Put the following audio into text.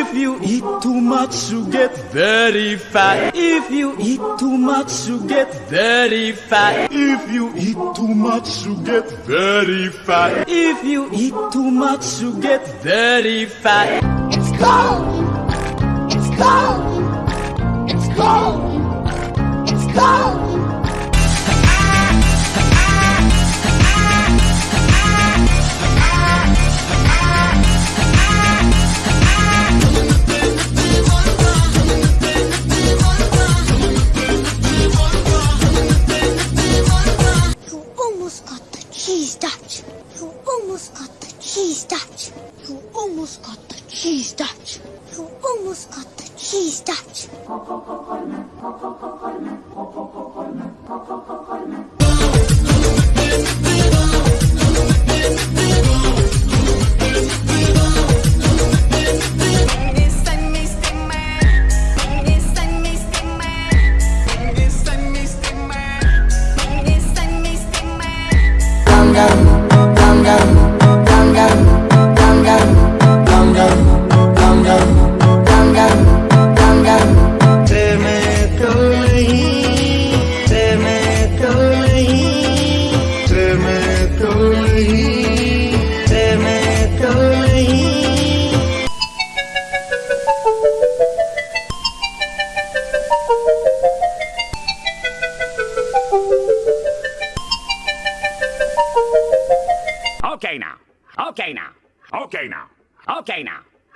If you eat too much, you get very fat. If you eat too much, you get very fat. If you eat too much, you get very fat. If you eat too much, you get very fat. It's cold. It's cold. Cheese Dutch. You almost got the cheese Dutch. You almost got the cheese Dutch. You almost got the cheese Dutch. Okay now. Okay now. Okay now. Okay now.